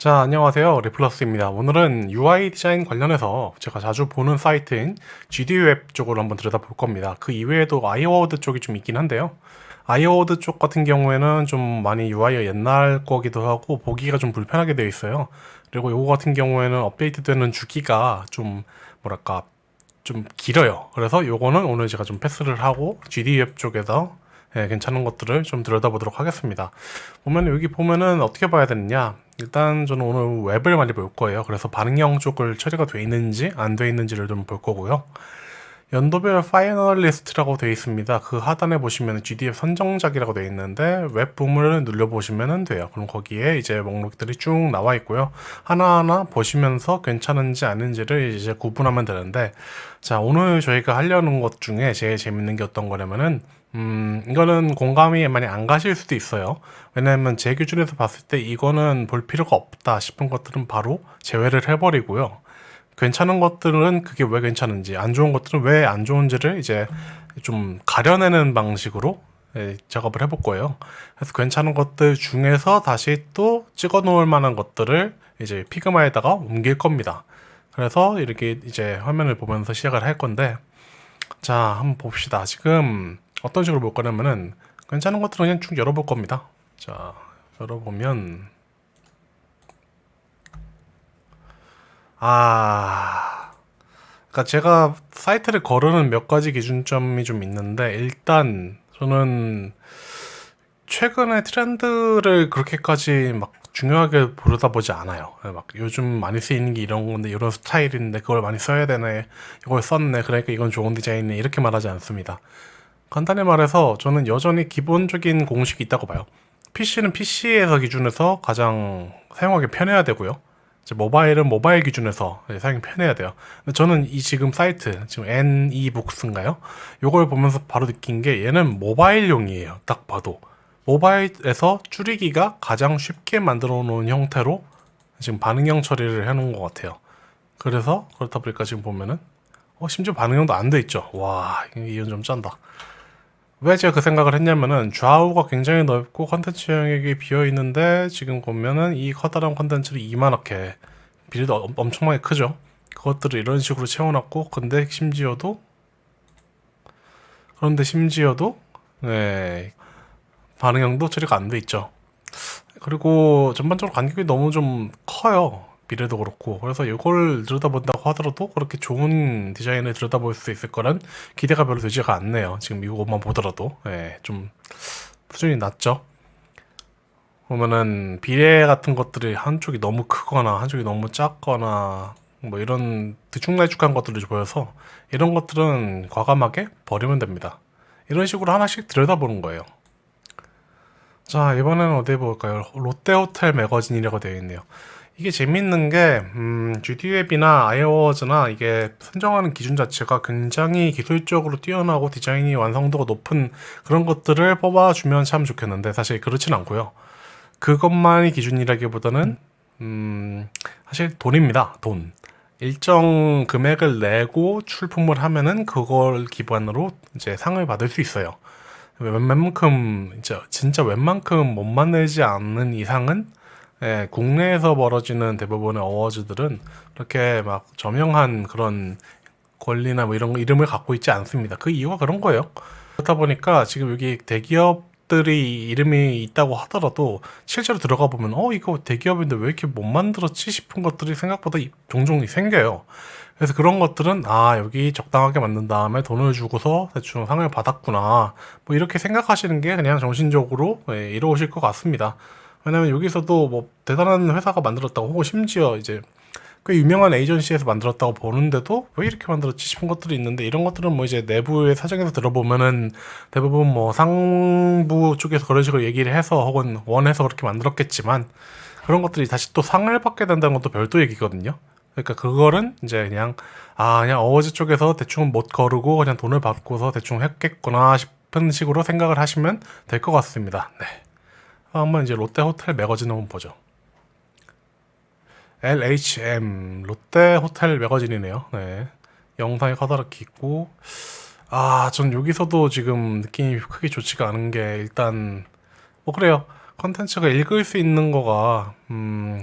자 안녕하세요. 리플러스입니다. 오늘은 UI 디자인 관련해서 제가 자주 보는 사이트인 GD웹 쪽으로 한번 들여다볼 겁니다. 그 이외에도 아이어워드 쪽이 좀 있긴 한데요. 아이어워드 쪽 같은 경우에는 좀 많이 UI가 옛날 거기도 하고 보기가 좀 불편하게 되어 있어요. 그리고 요거 같은 경우에는 업데이트 되는 주기가 좀 뭐랄까 좀 길어요. 그래서 요거는 오늘 제가 좀 패스를 하고 GD웹 쪽에서 예, 괜찮은 것들을 좀 들여다보도록 하겠습니다. 보면 여기 보면은 어떻게 봐야 되느냐 일단 저는 오늘 웹을 많이 볼 거예요. 그래서 반응형 쪽을 처리가 돼 있는지 안 돼 있는지를 좀 볼 거고요. 연도별 finalist라고 되어 있습니다. 그 하단에 보시면 GDF 선정작이라고 되어 있는데 웹 부문을 눌러보시면 돼요. 그럼 거기에 이제 목록들이 쭉 나와 있고요. 하나하나 보시면서 괜찮은지 아닌지를 이제 구분하면 되는데 자 오늘 저희가 하려는 것 중에 제일 재밌는 게 어떤 거냐면은 음, 이거는 공감이 많이 안 가실 수도 있어요. 왜냐면 제 기준에서 봤을 때 이거는 볼 필요가 없다 싶은 것들은 바로 제외를 해버리고요. 괜찮은 것들은 그게 왜 괜찮은지, 안 좋은 것들은 왜 안 좋은지를 이제 좀 가려내는 방식으로 예, 작업을 해볼 거예요. 그래서 괜찮은 것들 중에서 다시 또 찍어 놓을 만한 것들을 이제 피그마에다가 옮길 겁니다. 그래서 이렇게 이제 화면을 보면서 시작을 할 건데, 자, 한번 봅시다. 지금 어떤 식으로 볼 거냐면은 괜찮은 것들은 그냥 쭉 열어볼 겁니다. 자, 열어보면 아, 그러니까 제가 사이트를 거르는 몇 가지 기준점이 좀 있는데 일단 저는 최근의 트렌드를 그렇게까지 막 중요하게 보려다 보지 않아요. 막 요즘 많이 쓰이는 게 이런 건데 이런 스타일인데 그걸 많이 써야 되네. 이걸 썼네. 그러니까 이건 좋은 디자인이네. 이렇게 말하지 않습니다. 간단히 말해서 저는 여전히 기본적인 공식이 있다고 봐요. PC는 PC에서 기준에서 가장 사용하기 편해야 되고요. 모바일은 모바일 기준에서 사용이 편해야 돼요. 저는 이 지금 사이트, 지금 NEBooks인가요? 이걸 보면서 바로 느낀 게 얘는 모바일용이에요. 딱 봐도. 모바일에서 줄이기가 가장 쉽게 만들어 놓은 형태로 지금 반응형 처리를 해 놓은 것 같아요. 그래서 그렇다 보니까 지금 보면은 어, 심지어 반응형도 안 돼 있죠. 와, 이건 좀 짠다. 왜 제가 그 생각을 했냐면은 좌우가 굉장히 넓고 컨텐츠 영역이 비어 있는데 지금 보면은 이 커다란 컨텐츠를 이만하게 비례도 엄청나게 크죠? 그것들을 이런 식으로 채워놨고 근데 심지어도 그런데 심지어도 네 반응형도 처리가 안 돼 있죠. 그리고 전반적으로 간격이 너무 좀 커요 미래도 그렇고. 그래서 이걸 들여다본다고 하더라도 그렇게 좋은 디자인을 들여다볼 수 있을 거란 기대가 별로 되지가 않네요. 지금 이것만 보더라도. 예, 좀 수준이 낮죠? 보면은 비례 같은 것들이 한쪽이 너무 크거나 한쪽이 너무 작거나 뭐 이런 들쭉날쭉한 것들이 보여서 이런 것들은 과감하게 버리면 됩니다. 이런 식으로 하나씩 들여다보는 거예요. 자 이번에는 어디 볼까요? 롯데호텔 매거진이라고 되어 있네요 이게 재밌는 게 음, GD웹이나 아이워즈나 이게 선정하는 기준 자체가 굉장히 기술적으로 뛰어나고 디자인이 완성도가 높은 그런 것들을 뽑아주면 참 좋겠는데 사실 그렇진 않고요. 그것만이 기준이라기보다는 음, 사실 돈입니다. 돈. 일정 금액을 내고 출품을 하면은 그걸 기반으로 이제 상을 받을 수 있어요. 웬만큼 진짜, 진짜 웬만큼 못 만들지 않는 이상은 예, 국내에서 벌어지는 대부분의 어워즈들은 그렇게 막 저명한 그런 권리나 뭐 이런 이름을 갖고 있지 않습니다. 그 이유가 그런 거예요. 그렇다 보니까 지금 여기 대기업들이 이름이 있다고 하더라도 실제로 들어가 보면 어 이거 대기업인데 왜 이렇게 못 만들었지 싶은 것들이 생각보다 종종 생겨요. 그래서 그런 것들은 아 여기 적당하게 만든 다음에 돈을 주고서 대충 상을 받았구나 뭐 이렇게 생각하시는 게 그냥 정신적으로 예, 이루어질 것 같습니다. 왜냐면 여기서도 뭐 대단한 회사가 만들었다고 혹은 심지어 이제 꽤 유명한 에이전시에서 만들었다고 보는데도 왜 이렇게 만들었지 싶은 것들이 있는데 이런 것들은 뭐 이제 내부의 사정에서 들어보면은 대부분 뭐 상부 쪽에서 그런 식으로 얘기를 해서 혹은 원해서 그렇게 만들었겠지만 그런 것들이 다시 또 상을 받게 된다는 것도 별도 얘기거든요. 그러니까 그거는 이제 그냥 아 그냥 어워즈 쪽에서 대충 못 거르고 그냥 돈을 받고서 대충 했겠구나 싶은 식으로 생각을 하시면 될 것 같습니다. 네. 한번 이제 롯데 호텔 매거진 한번 보죠. LHM 롯데 호텔 매거진이네요. 네. 영상이 커다랗게 있고 아, 전 여기서도 지금 느낌이 크게 좋지가 않은 게 일단 뭐 그래요. 컨텐츠가 읽을 수 있는 거가 음,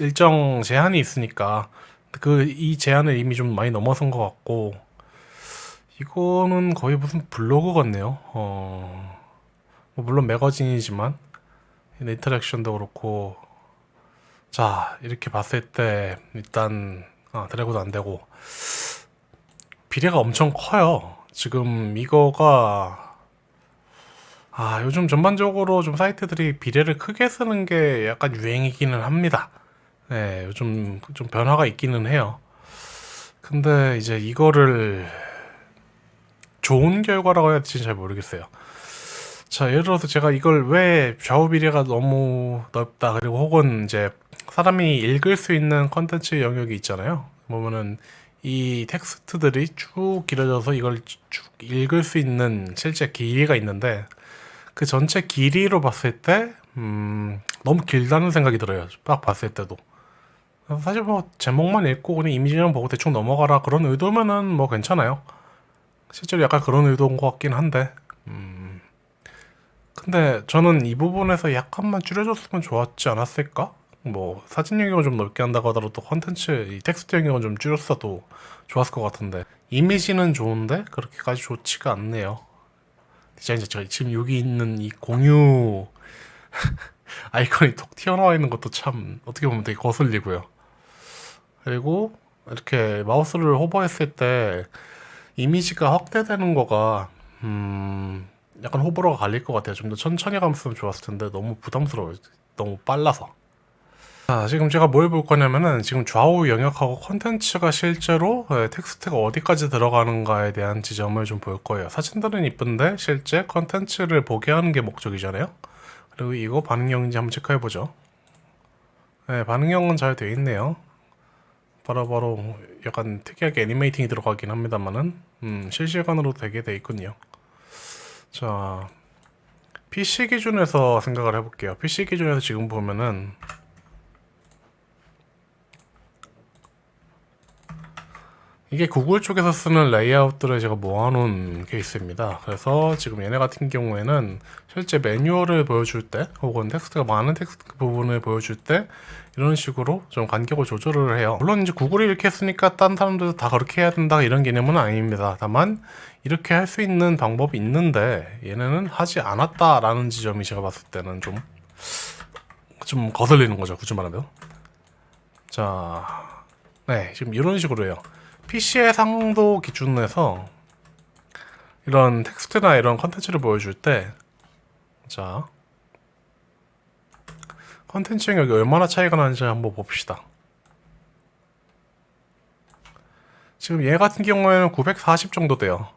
일정 제한이 있으니까 그 이 제한을 이미 좀 많이 넘어선 것 같고 이거는 거의 무슨 블로그 같네요. 어, 뭐 물론 매거진이지만 인터랙션도 그렇고 자 이렇게 봤을 때 일단 아, 드래그도 안 되고 비례가 엄청 커요. 지금 이거가 아 요즘 전반적으로 좀 사이트들이 비례를 크게 쓰는 게 약간 유행이기는 합니다. 네, 요즘 좀 변화가 있기는 해요. 근데 이제 이거를 좋은 결과라고 해야 될지 잘 모르겠어요. 자, 예를 들어서 제가 이걸 왜 좌우 비례가 너무 넓다, 그리고 혹은 이제 사람이 읽을 수 있는 컨텐츠 영역이 있잖아요. 보면은 이 텍스트들이 쭉 길어져서 이걸 쭉 읽을 수 있는 실제 길이가 있는데 그 전체 길이로 봤을 때 음, 너무 길다는 생각이 들어요. 딱 봤을 때도. 사실 뭐 제목만 읽고 그냥 이미지만 보고 대충 넘어가라 그런 의도면은 뭐 괜찮아요. 실제로 약간 그런 의도인 것 같긴 한데 음, 근데 저는 이 부분에서 약간만 줄여줬으면 좋았지 않았을까? 뭐 사진 영역을 좀 넓게 한다고 하더라도 컨텐츠 이 텍스트 영역을 좀 줄였어도 좋았을 것 같은데 이미지는 좋은데 그렇게까지 좋지가 않네요. 디자인 자체가 지금 여기 있는 이 공유 아이콘이 톡 튀어나와 있는 것도 참 어떻게 보면 되게 거슬리고요. 그리고 이렇게 마우스를 hover했을 때 이미지가 확대되는 거가 음 약간 호불호가 갈릴 것 같아요. 좀 더 천천히 갔으면 좋았을 텐데 너무 부담스러워요. 너무 빨라서. 자, 지금 제가 뭘 볼 거냐면은 지금 좌우 영역하고 컨텐츠가 실제로 예, 텍스트가 어디까지 들어가는가에 대한 지점을 좀 볼 거예요. 사진들은 이쁜데 실제 컨텐츠를 보게 하는 게 목적이잖아요. 그리고 이거 반응형인지 한번 체크해 보죠. 네, 반응형은 잘 되어 있네요. 바로바로 약간 특이하게 애니메이팅이 들어가긴 합니다만은 음, 실시간으로 되게 돼 있군요. 자, PC 기준에서 생각을 해볼게요. PC 기준에서 지금 보면은 이게 구글 쪽에서 쓰는 레이아웃들을 제가 모아놓은 케이스입니다. 그래서 지금 얘네 같은 경우에는 실제 매뉴얼을 보여줄 때 혹은 텍스트가 많은 텍스트 부분을 보여줄 때 이런 식으로 좀 간격을 조절을 해요. 물론 이제 구글이 이렇게 했으니까 딴 사람들도 다 그렇게 해야 된다 이런 개념은 아닙니다. 다만 이렇게 할 수 있는 방법이 있는데 얘네는 하지 않았다라는 지점이 제가 봤을 때는 좀좀 거슬리는 거죠. 굳이 말하면. 자, 네, 지금 이런 식으로 해요. PC 해상도 기준에서 이런 텍스트나 이런 컨텐츠를 보여줄 때 자, 컨텐츠 영역이 얼마나 차이가 나는지 한번 봅시다. 지금 얘 같은 경우에는 940 정도 돼요.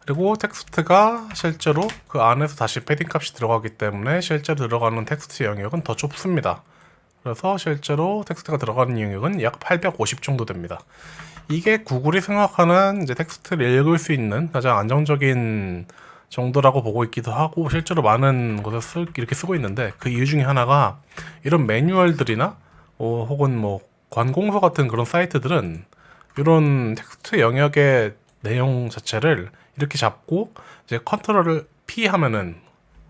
그리고 텍스트가 실제로 그 안에서 다시 패딩 값이 들어가기 때문에 실제로 들어가는 텍스트 영역은 더 좁습니다. 그래서 실제로 텍스트가 들어가는 영역은 약 850 정도 됩니다. 이게 구글이 생각하는 이제 텍스트를 읽을 수 있는 가장 안정적인 정도라고 보고 있기도 하고 실제로 많은 곳에 쓸, 이렇게 쓰고 있는데 그 이유 중에 하나가 이런 매뉴얼들이나 어, 혹은 뭐 관공서 같은 그런 사이트들은 이런 텍스트 영역의 내용 자체를 이렇게 잡고 이제 컨트롤을 P 하면은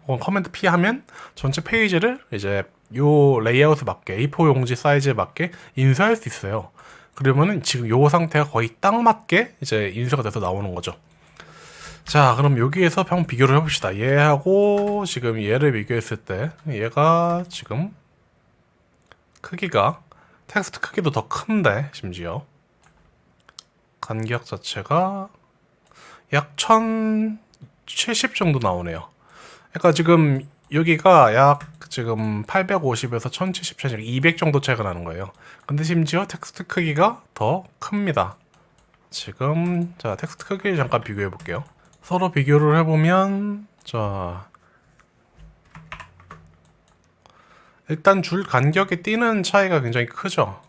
혹은 command P 하면 전체 페이지를 이제 요 레이아웃에 맞게 A4 용지 사이즈에 맞게 인쇄할 수 있어요. 그러면은 지금 요 상태가 거의 딱 맞게 이제 인쇄가 돼서 나오는 거죠. 자, 그럼 여기에서 한번 비교를 해봅시다. 얘하고 지금 얘를 비교했을 때 얘가 지금 크기가 텍스트 크기도 더 큰데 심지어 간격 자체가 약 1070 정도 나오네요. 그러니까 지금 여기가 약 지금 850에서 1070 차이 200 정도 차이가 나는 거예요. 근데 심지어 텍스트 크기가 더 큽니다. 지금 자 텍스트 크기 잠깐 비교해 볼게요. 서로 비교를 해보면 자 일단 줄 간격이 뛰는 차이가 굉장히 크죠.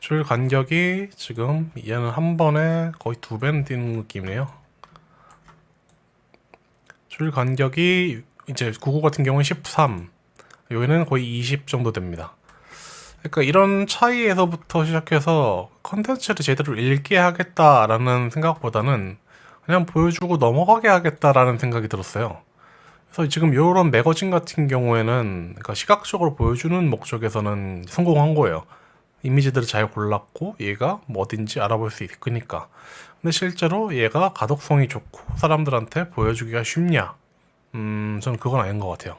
줄 간격이 지금 얘는 한 번에 거의 두 배는 뛰는 느낌이에요. 줄 간격이 이제 99 같은 경우는 13 여기는 거의 20 정도 됩니다 그러니까 이런 차이에서부터 시작해서 컨텐츠를 제대로 읽게 하겠다라는 생각보다는 그냥 보여주고 넘어가게 하겠다라는 생각이 들었어요 그래서 지금 이런 매거진 같은 경우에는 그러니까 시각적으로 보여주는 목적에서는 성공한 거예요. 이미지들을 잘 골랐고 얘가 뭐 어딘지 알아볼 수 있으니까. 근데 실제로 얘가 가독성이 좋고 사람들한테 보여주기가 쉽냐? 음, 저는 그건 아닌 것 같아요.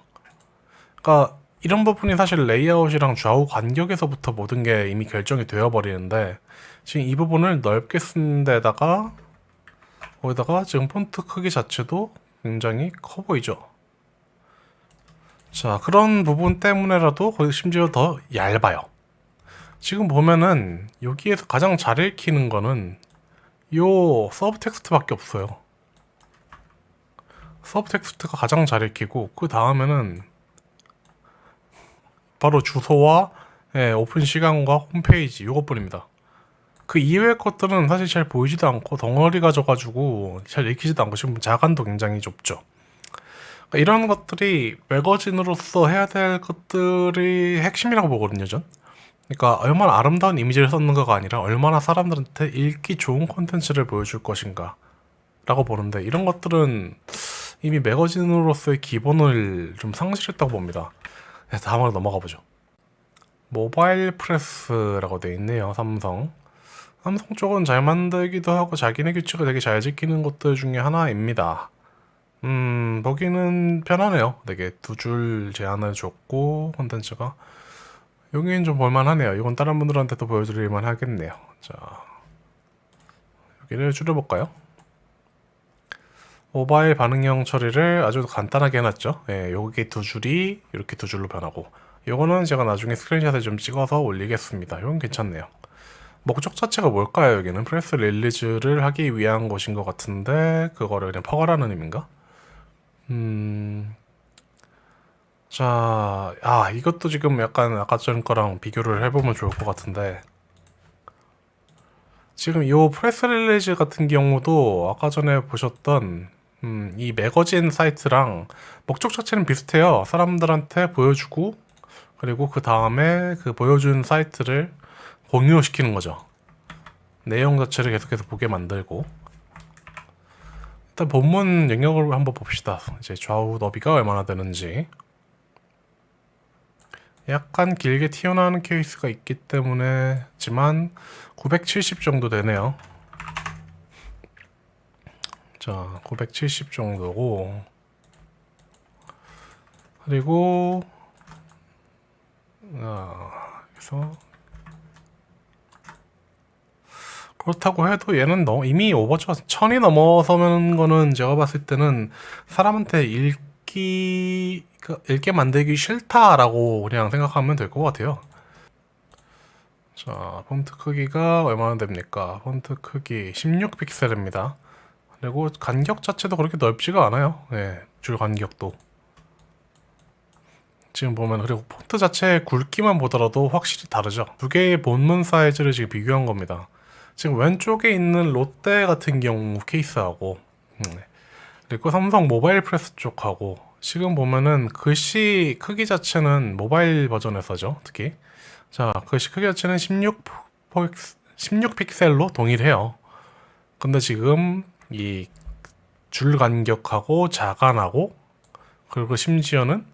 그러니까 이런 부분이 사실 레이아웃이랑 좌우 간격에서부터 모든 게 이미 결정이 되어 버리는데 지금 이 부분을 넓게 쓴 데다가 거기다가 지금 폰트 크기 자체도 굉장히 커 보이죠. 자 그런 부분 때문에라도 거기 심지어 더 얇아요. 지금 보면은 여기에서 가장 잘 읽히는 거는 요 sub text밖에 없어요. sub text가 가장 잘 읽히고 그 다음에는 바로 주소와 예, 오픈 시간과 홈페이지 이것뿐입니다. 그 이외의 것들은 사실 잘 보이지도 않고 덩어리가 져가지고 잘 읽히지도 않고 지금 자간도 굉장히 좁죠. 그러니까 이런 것들이 매거진으로서 해야 될 것들이 핵심이라고 보거든요, 전. 그러니까 얼마나 아름다운 이미지를 썼는가가 아니라 얼마나 사람들한테 읽기 좋은 콘텐츠를 보여줄 것인가 라고 보는데 이런 것들은 이미 매거진으로서의 기본을 좀 상실했다고 봅니다. 네, 다음으로 넘어가 보죠. 모바일 프레스라고 돼 있네요, 삼성. 삼성 쪽은 잘 만들기도 하고 자기네 규칙을 되게 잘 지키는 것들 중에 하나입니다. 음, 보기는 편하네요. 되게 두 줄 제한을 줬고 콘텐츠가 여기는 좀 볼만하네요. 이건 다른 분들한테도 보여드릴만 하겠네요. 자, 여기를 줄여볼까요? 모바일 반응형 처리를 아주 간단하게 해놨죠. 예, 여기 두 줄이 이렇게 두 줄로 변하고 이거는 제가 나중에 스크린샷을 좀 찍어서 올리겠습니다. 이건 괜찮네요. 목적 자체가 뭘까요? 여기는 press release를 하기 위한 것인 것 같은데 그거를 그냥 퍼가라는 의미인가? 음... 자, 아 이것도 지금 약간 아까 전 거랑 비교를 해보면 좋을 것 같은데 지금 이 press release 같은 경우도 아까 전에 보셨던 음, 이 매거진 사이트랑 목적 자체는 비슷해요. 사람들한테 보여주고 그리고 그 다음에 그 보여준 사이트를 공유시키는 거죠. 내용 자체를 계속해서 보게 만들고 일단 본문 영역을 한번 봅시다. 이제 좌우 너비가 얼마나 되는지 약간 길게 튀어나오는 케이스가 있기 때문에 지만 970 정도 되네요. 자, 970 정도고 그리고 아, 그래서 그렇다고 해도 얘는 너무 이미 오버죠. 천이 넘어서는 거는 제가 봤을 때는 사람한테 읽기 그 읽게 만들기 싫다라고 그냥 생각하면 될 것 같아요. 자, 폰트 크기가 얼마나 됩니까? 폰트 크기 16픽셀입니다. 그리고 간격 자체도 그렇게 넓지가 않아요. 네, 줄 간격도. 지금 보면 그리고 폰트 자체의 굵기만 보더라도 확실히 다르죠. 두 개의 본문 사이즈를 지금 비교한 겁니다. 지금 왼쪽에 있는 롯데 같은 경우 케이스하고 음, 네. 그리고 삼성 모바일 프레스 쪽하고 지금 보면은 글씨 크기 자체는 모바일 버전에서죠 특히 자 글씨 크기 자체는 16, 16픽셀로 동일해요 근데 지금 이 줄 간격하고 자간하고 그리고 심지어는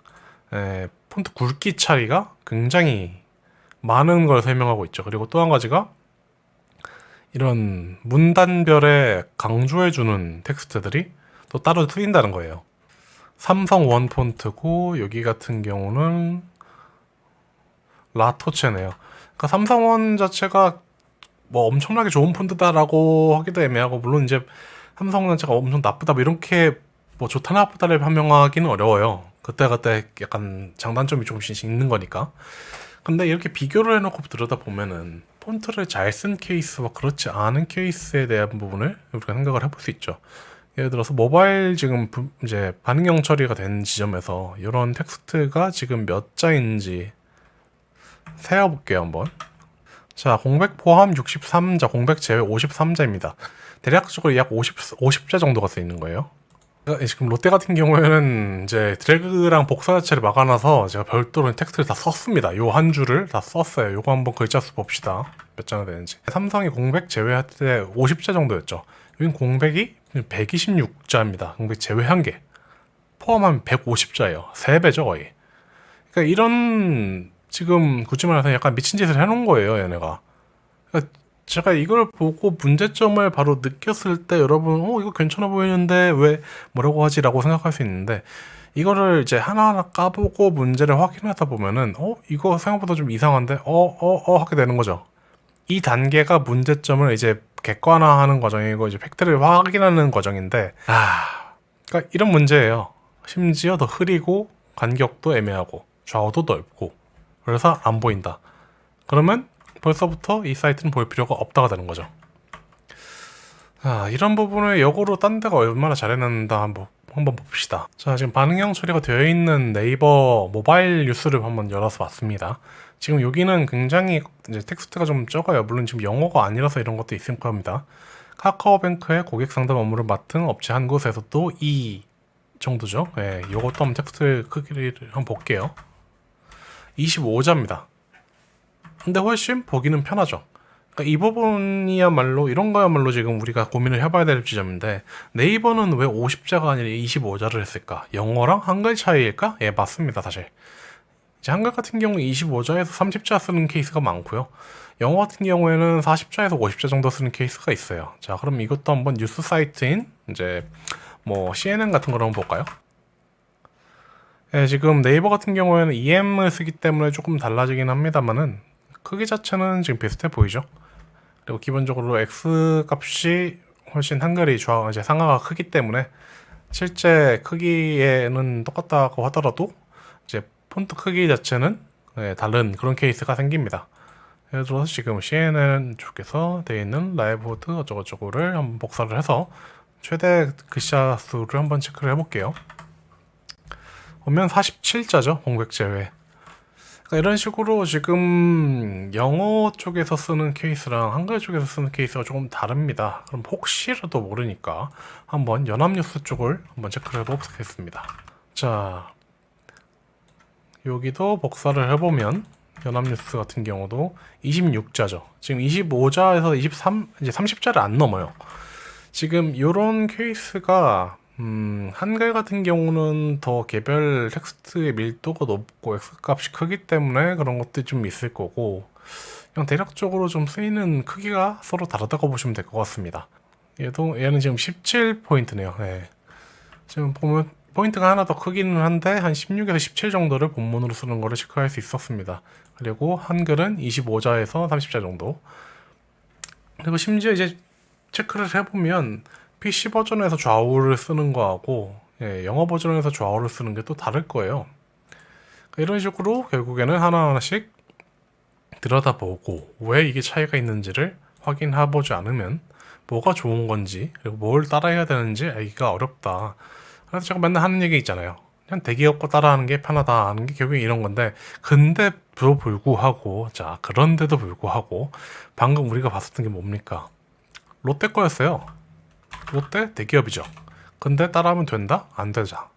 에, 폰트 굵기 차이가 굉장히 많은 걸 설명하고 있죠. 그리고 또 한 가지가 이런 문단별에 강조해주는 텍스트들이 또 따로 트인다는 거예요. 삼성 원 폰트고 여기 같은 경우는 라토체네요. 그러니까 삼성 원 자체가 뭐 엄청나게 좋은 폰트다라고 하기도 애매하고 물론 이제 삼성 자체가 엄청 나쁘다 뭐 이렇게 뭐 좋다 나쁘다를 판명하기는 어려워요. 그때그때 약간 장단점이 조금씩 있는 거니까. 근데 이렇게 비교를 해놓고 들여다 보면은 폰트를 잘 쓴 케이스와 그렇지 않은 케이스에 대한 부분을 우리가 생각을 해볼 수 있죠. 예를 들어서 모바일 지금 부, 이제 반응형 처리가 된 지점에서 이런 텍스트가 지금 몇 자인지 세어볼게요 한번. 자 공백 포함 63자, 공백 제외 53자입니다. 대략적으로 약 50, 50자 정도가 쓰이는 거예요. 지금 롯데 같은 경우에는 이제 드래그랑 복사 자체를 막아놔서 제가 별도로 텍스트를 다 썼습니다. 요 한 줄을 다 썼어요. 요거 한번 글자 수 봅시다. 몇 자나 되는지. 삼성이 공백 제외할 때 50자 정도였죠. 여긴 공백이 126자입니다. 공백 제외한 게. 포함하면 150자예요. 3배죠 거의. 그러니까 이런 지금 굳이 말해서 약간 미친 짓을 해놓은 거예요 얘네가. 그러니까 제가 이걸 보고 문제점을 바로 느꼈을 때 여러분 어 이거 괜찮아 보이는데 왜 뭐라고 하지 라고 생각할 수 있는데 이거를 이제 하나하나 까보고 문제를 확인하다 보면은 어 이거 생각보다 좀 이상한데 어어어 하게 되는 거죠. 이 단계가 문제점을 이제 객관화하는 과정이고 이제 팩트를 확인하는 과정인데 아 그러니까 이런 문제예요. 심지어 더 흐리고 간격도 애매하고 좌우도 넓고 그래서 안 보인다. 그러면 벌써부터 이 사이트는 볼 필요가 없다가 되는 거죠. 아, 이런 부분을 역으로 딴 데가 얼마나 잘해놨는다 한번, 한번 봅시다. 자, 지금 반응형 처리가 되어 있는 네이버 모바일 뉴스를 한번 열어서 봤습니다. 지금 여기는 굉장히 이제 텍스트가 좀 적어요. 물론 지금 영어가 아니라서 이런 것도 있을 겁니다. 카카오뱅크의 고객 상담 업무를 맡은 업체 한 곳에서 도 이 정도죠. 예, 요것도 한번 텍스트 크기를 한번 볼게요. 25자입니다. 근데 훨씬 보기는 편하죠. 그러니까 이 부분이야말로 이런 거야말로 지금 우리가 고민을 해봐야 될 지점인데 네이버는 왜 50자가 아니라 25자를 했을까? 영어랑 한글 차이일까? 예, 맞습니다, 사실. 이제 한글 같은 경우 25자에서 30자 쓰는 케이스가 많고요. 영어 같은 경우에는 40자에서 50자 정도 쓰는 케이스가 있어요. 자, 그럼 이것도 한번 뉴스 사이트인 이제 뭐 CNN 같은 걸 한번 볼까요? 예, 지금 네이버 같은 경우에는 EM을 쓰기 때문에 조금 달라지긴 합니다만은 크기 자체는 지금 비슷해 보이죠. 그리고 기본적으로 X 값이 훨씬 한글이 좌 이제 상하가 크기 때문에 실제 크기에는 똑같다고 하더라도 이제 폰트 크기 자체는 예, 다른 그런 케이스가 생깁니다. 예를 들어서 지금 CNN 쪽에서 되어 있는 live board 어쩌고저쩌고를 한번 복사를 해서 최대 글자 수를 한번 체크를 해볼게요. 보면 47자죠 공백 제외. 그러니까 이런 식으로 지금 영어 쪽에서 쓰는 케이스랑 한글 쪽에서 쓰는 케이스가 조금 다릅니다. 그럼 혹시라도 모르니까 한번 연합뉴스 쪽을 한번 체크를 해보겠습니다. 자, 여기도 복사를 해보면 연합뉴스 같은 경우도 26자죠. 지금 25자에서 23, 이제 30자를 안 넘어요. 지금 이런 케이스가 음, 한글 같은 경우는 더 개별 텍스트의 밀도가 높고 X값이 크기 때문에 그런 것들이 좀 있을 거고 그냥 대략적으로 좀 쓰이는 크기가 서로 다르다고 보시면 될 것 같습니다. 얘도 얘는 지금 17포인트네요. 네. 지금 보면 포인트가 하나 더 크기는 한데 한 16에서 17 정도를 본문으로 쓰는 거를 체크할 수 있었습니다. 그리고 한글은 25자에서 30자 정도. 그리고 심지어 이제 체크를 해보면 PC 버전에서 좌우를 쓰는 거하고 예, 영어 버전에서 좌우를 쓰는 게 또 다를 거예요. 이런 식으로 결국에는 하나하나씩 들여다보고 왜 이게 차이가 있는지를 확인해보지 않으면 뭐가 좋은 건지 그리고 뭘 따라해야 되는지 알기가 어렵다. 그래서 제가 맨날 하는 얘기 있잖아요. 그냥 대기업 거 따라하는 게 편하다 하는 게 결국에 이런 건데 근데도 불구하고 자 그런데도 불구하고 방금 우리가 봤었던 게 뭡니까? 롯데 거였어요. 롯데 대기업이죠. 근데 따라하면 된다? 안 되자.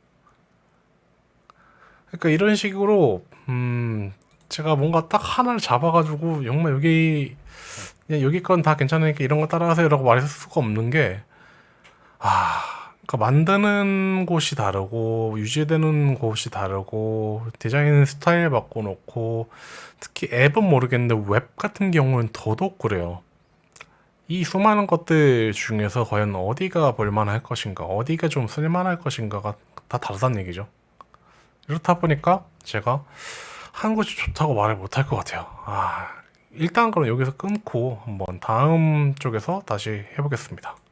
그러니까 이런 식으로 음 제가 뭔가 딱 하나를 잡아가지고 정말 여기 여기 건 다 괜찮으니까 이런 거 따라하세요 라고 말할 수가 없는 게 아, 그러니까 만드는 곳이 다르고 유지되는 곳이 다르고 디자인 스타일 바꿔놓고 특히 앱은 모르겠는데 웹 같은 경우는 더더욱 그래요. 이 수많은 것들 중에서 과연 어디가 볼만할 것인가, 어디가 좀 쓸만할 것인가가 다 다르다는 얘기죠. 이렇다 보니까 제가 한 곳이 좋다고 말을 못할 것 같아요. 아, 일단 그럼 여기서 끊고 한번 다음 쪽에서 다시 해보겠습니다.